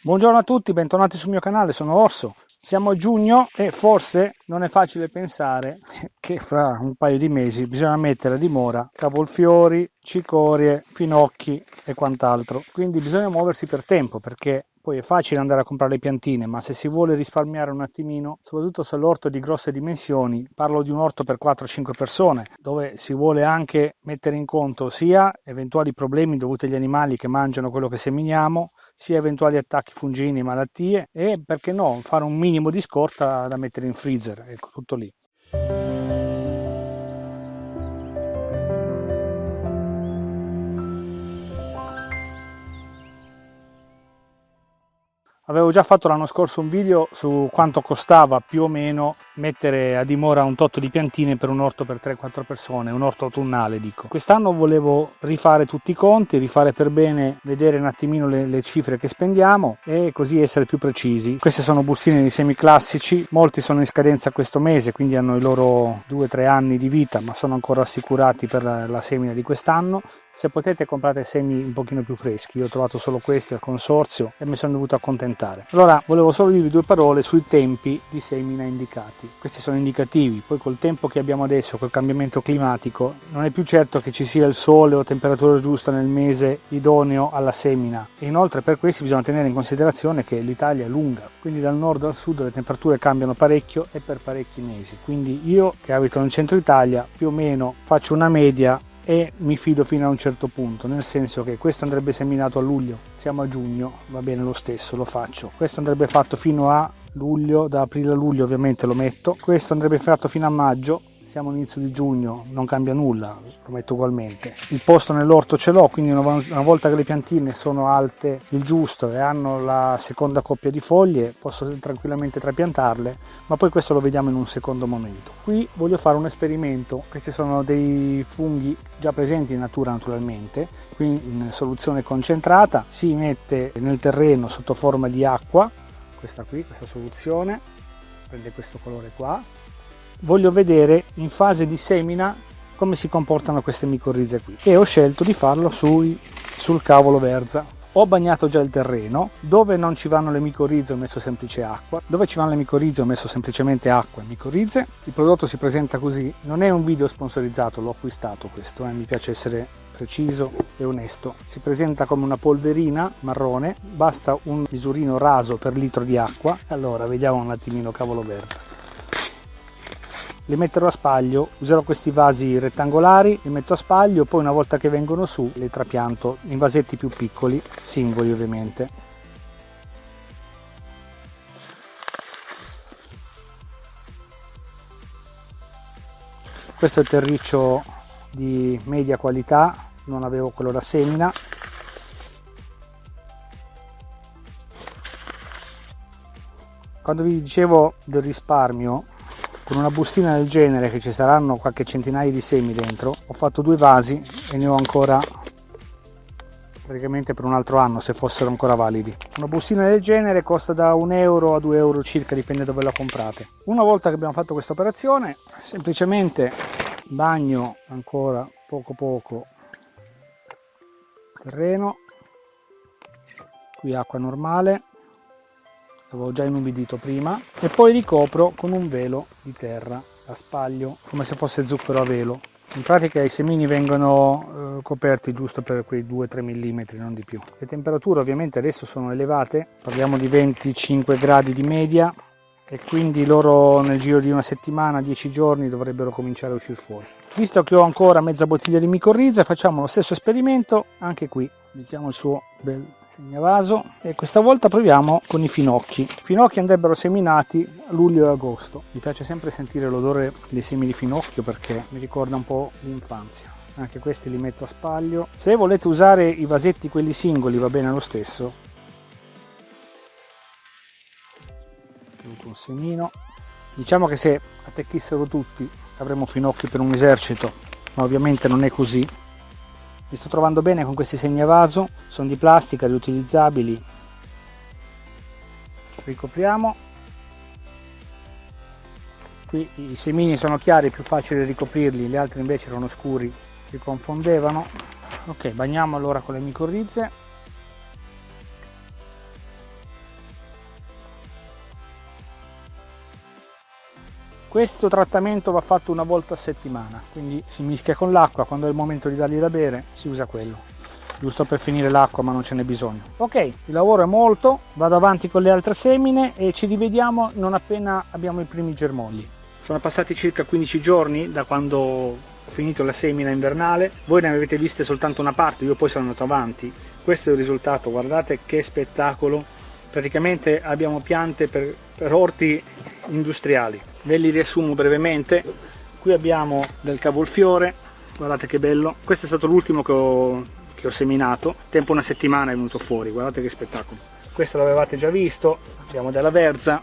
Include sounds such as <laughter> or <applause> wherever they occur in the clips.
Buongiorno a tutti, bentornati sul mio canale, sono Orso. Siamo a giugno e forse non è facile pensare che fra un paio di mesi bisogna mettere a dimora cavolfiori, cicorie, finocchi e quant'altro. Quindi bisogna muoversi per tempo perché poi è facile andare a comprare le piantine, ma se si vuole risparmiare un attimino, soprattutto se l'orto è di grosse dimensioni, parlo di un orto per 4-5 persone, dove si vuole anche mettere in conto sia eventuali problemi dovuti agli animali che mangiano quello che seminiamo, sia eventuali attacchi fungini, malattie e perché no, fare un minimo di scorta da mettere in freezer, ecco tutto lì. Avevo già fatto l'anno scorso un video su quanto costava più o meno mettere a dimora un tot di piantine per un orto per 3-4 persone, un orto autunnale dico. Quest'anno volevo rifare tutti i conti, rifare per bene, vedere un attimino le, le, cifre che spendiamo e così essere più precisi. Queste sono bustine di semi classici, molti sono in scadenza questo mese, quindi hanno i loro 2-3 anni di vita, ma sono ancora assicurati per la, la semina di quest'anno. Se potete comprate semi un pochino più freschi, io ho trovato solo questi al consorzio e mi sono dovuto accontentare. Allora volevo solo dirvi due parole sui tempi di semina indicati. Questi sono indicativi, poi col tempo che abbiamo adesso, col cambiamento climatico, non è più certo che ci sia il sole o temperatura giusta nel mese idoneo alla semina. E inoltre per questi bisogna tenere in considerazione che l'Italia è lunga, quindi dal nord al sud le temperature cambiano parecchio e per parecchi mesi. Quindi io che abito nel centro Italia più o meno faccio una media e mi fido fino a un certo punto, nel senso che questo andrebbe seminato a luglio, siamo a giugno, va bene lo stesso, lo faccio. Questo andrebbe fatto fino a luglio, da aprile a luglio ovviamente lo metto. Questo andrebbe fatto fino a maggio, siamo all'inizio di giugno, non cambia nulla, lo metto ugualmente. Il posto nell'orto ce l'ho, quindi una volta che le piantine sono alte il giusto e hanno la seconda coppia di foglie, posso tranquillamente trapiantarle, ma poi questo lo vediamo in un secondo momento. Qui voglio fare un esperimento, questi sono dei funghi già presenti in natura naturalmente, qui in soluzione concentrata, si mette nel terreno sotto forma di acqua, questa qui, questa soluzione, prende questo colore qua, voglio vedere in fase di semina come si comportano queste micorrize qui. E ho scelto di farlo sui, sul cavolo verza. Ho bagnato già il terreno dove non ci vanno le micorrize ho messo semplice acqua. Dove ci vanno le micorrize ho messo semplicemente acqua e micorrize. Il prodotto si presenta così non è un video sponsorizzato l'ho acquistato questo eh, mi piace essere preciso e onesto. Si presenta come una polverina marrone basta un misurino raso per litro di acqua. Allora vediamo un attimino cavolo verza li metterò a spaglio. Userò questi vasi rettangolari li metto a spaglio poi una volta che vengono su li trapianto in vasetti più piccoli singoli ovviamente. Questo è il terriccio di media qualità non avevo quello da semina. Quando vi dicevo del risparmio con una bustina del genere che ci saranno qualche centinaio di semi dentro ho fatto due vasi e ne ho ancora praticamente per un altro anno se fossero ancora validi. Una bustina del genere costa da 1 euro a 2 euro circa dipende dove la comprate. Una volta che abbiamo fatto questa operazione semplicemente bagno ancora poco poco terreno. Qui acqua normale. L'avevo già inumidito prima. E poi ricopro con un velo di terra a spaglio come se fosse zucchero a velo. In pratica i semini vengono eh, coperti giusto per quei 2-3 mm non di più. Le temperature ovviamente adesso sono elevate. Parliamo di 25 gradi di media e quindi loro nel giro di una settimana 10 giorni dovrebbero cominciare a uscire fuori. Visto che ho ancora mezza bottiglia di micorriza facciamo lo stesso esperimento anche qui mettiamo il suo bel segnavaso e questa volta proviamo con i finocchi. I finocchi andrebbero seminati a luglio e agosto. Mi piace sempre sentire l'odore dei semi di finocchio perché mi ricorda un po' l'infanzia. Anche questi li metto a spaglio. Se volete usare i vasetti quelli singoli va bene lo stesso un semino. Diciamo che se attecchissero tutti avremmo finocchi per un esercito ma ovviamente non è così. Mi sto trovando bene con questi segnavaso sono di plastica riutilizzabili ricopriamo. Qui i semini sono chiari è più facile ricoprirli gli altri invece erano scuri si confondevano. Ok bagniamo allora con le micorrize Questo trattamento va fatto una volta a settimana, quindi si mischia con l'acqua, quando è il momento di dargli da bere si usa quello. Giusto per finire l'acqua ma non ce n'è bisogno. Ok, il lavoro è molto, vado avanti con le altre semine e ci rivediamo non appena abbiamo i primi germogli. Sono passati circa 15 giorni da quando ho finito la semina invernale, voi ne avete viste soltanto una parte, io poi sono andato avanti. Questo è il risultato, guardate che spettacolo. Praticamente abbiamo piante per, per orti industriali. Ve li riassumo brevemente. Qui abbiamo del cavolfiore, guardate che bello. Questo è stato l'ultimo che ho, che ho seminato, tempo una settimana è venuto fuori, guardate che spettacolo. Questo l'avevate già visto, abbiamo della verza,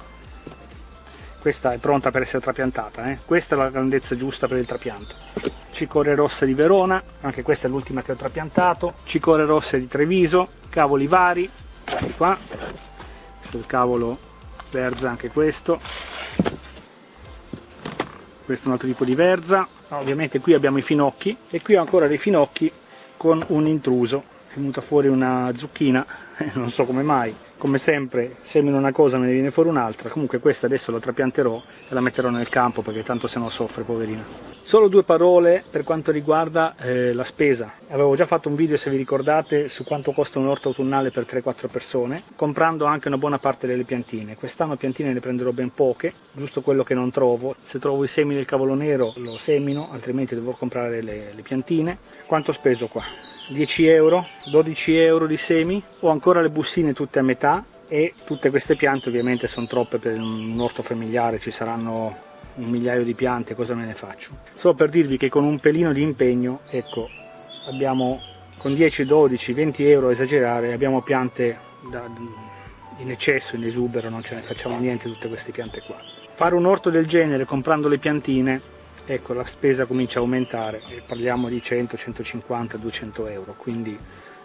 questa è pronta per essere trapiantata, eh? questa è la grandezza giusta per il trapianto. Cicore rosse di Verona, anche questa è l'ultima che ho trapiantato, cicore rosse di Treviso, cavoli vari, qua, questo è il cavolo verza anche questo, questo è un altro tipo di verza, ovviamente qui abbiamo i finocchi e qui ho ancora dei finocchi con un intruso, è venuta fuori una zucchina, <laughs> non so come mai, come sempre semino una cosa me ne viene fuori un'altra. Comunque questa adesso la trapianterò e la metterò nel campo perché tanto se no soffre poverina. Solo due parole per quanto riguarda eh, la spesa. Avevo già fatto un video se vi ricordate su quanto costa un orto autunnale per 3-4 persone comprando anche una buona parte delle piantine. Quest'anno piantine ne prenderò ben poche giusto quello che non trovo. Se trovo i semi del cavolo nero lo semino altrimenti devo comprare le, le piantine. Quanto ho speso qua? 10 euro 12 euro di semi ho ancora le bustine tutte a metà e tutte queste piante ovviamente sono troppe per un orto familiare ci saranno un migliaio di piante cosa me ne faccio? Solo per dirvi che con un pelino di impegno ecco abbiamo con 10 12 20 euro esagerare abbiamo piante da, in eccesso in esubero non ce ne facciamo niente tutte queste piante qua. Fare un orto del genere comprando le piantine ecco la spesa comincia a aumentare e parliamo di 100 150 200 euro quindi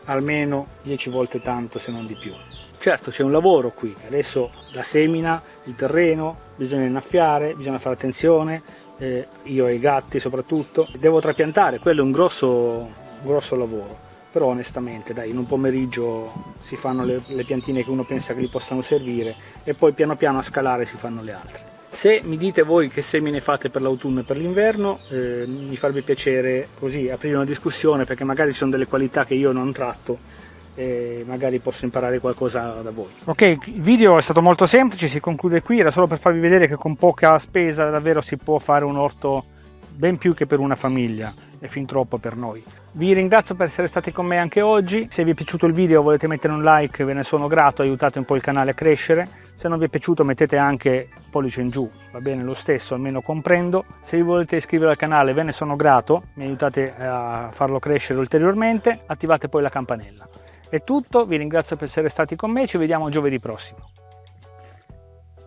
almeno 10 volte tanto se non di più. Certo c'è un lavoro qui. Adesso la semina il terreno bisogna innaffiare bisogna fare attenzione eh, io e i gatti soprattutto. Devo trapiantare quello è un grosso, grosso lavoro. Però onestamente dai in un pomeriggio si fanno le, le piantine che uno pensa che gli possano servire e poi piano piano a scalare si fanno le altre se mi dite voi che semine fate per l'autunno e per l'inverno, eh, mi farebbe piacere così aprire una discussione perché magari ci sono delle qualità che io non tratto e magari posso imparare qualcosa da voi. Ok, il video è stato molto semplice, si conclude qui, era solo per farvi vedere che con poca spesa davvero si può fare un orto ben più che per una famiglia e fin troppo per noi. Vi ringrazio per essere stati con me anche oggi, se vi è piaciuto il video volete mettere un like ve ne sono grato, aiutate un po' il canale a crescere, se non vi è piaciuto mettete anche pollice in giù, va bene lo stesso, almeno comprendo. Se vi volete iscrivere al canale ve ne sono grato, mi aiutate a farlo crescere ulteriormente, attivate poi la campanella. È tutto, vi ringrazio per essere stati con me, ci vediamo giovedì prossimo.